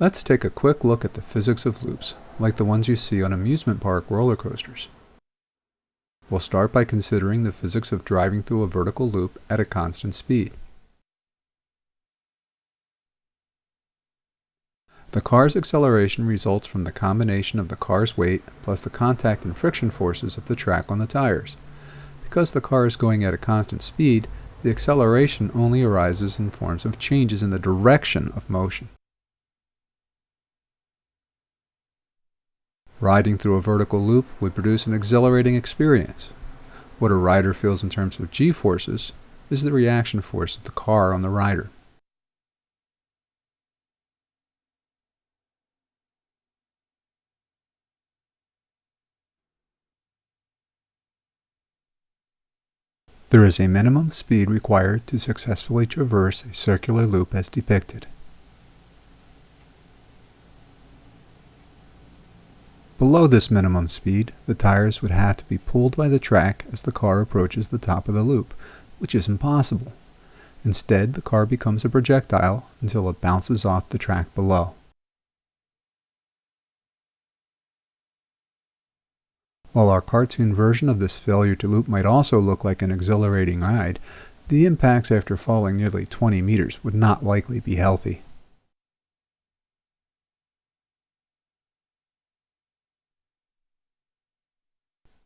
Let's take a quick look at the physics of loops, like the ones you see on amusement park roller coasters. We'll start by considering the physics of driving through a vertical loop at a constant speed. The car's acceleration results from the combination of the car's weight plus the contact and friction forces of the track on the tires. Because the car is going at a constant speed, the acceleration only arises in forms of changes in the direction of motion. Riding through a vertical loop would produce an exhilarating experience. What a rider feels in terms of g-forces is the reaction force of the car on the rider. There is a minimum speed required to successfully traverse a circular loop as depicted. Below this minimum speed, the tires would have to be pulled by the track as the car approaches the top of the loop, which is impossible. Instead, the car becomes a projectile until it bounces off the track below. While our cartoon version of this failure to loop might also look like an exhilarating ride, the impacts after falling nearly 20 meters would not likely be healthy.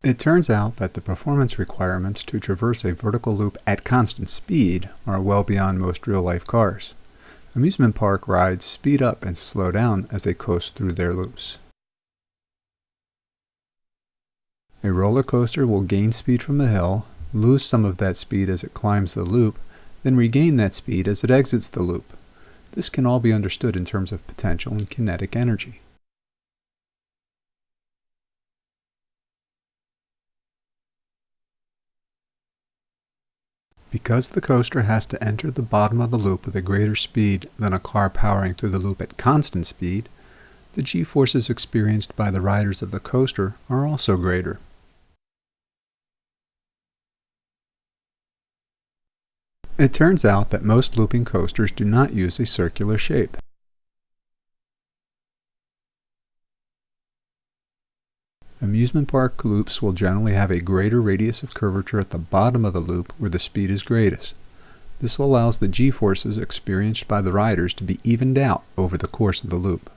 It turns out that the performance requirements to traverse a vertical loop at constant speed are well beyond most real-life cars. Amusement park rides speed up and slow down as they coast through their loops. A roller coaster will gain speed from a hill, lose some of that speed as it climbs the loop, then regain that speed as it exits the loop. This can all be understood in terms of potential and kinetic energy. Because the coaster has to enter the bottom of the loop with a greater speed than a car powering through the loop at constant speed, the g-forces experienced by the riders of the coaster are also greater. It turns out that most looping coasters do not use a circular shape. Amusement park loops will generally have a greater radius of curvature at the bottom of the loop where the speed is greatest. This allows the g-forces experienced by the riders to be evened out over the course of the loop.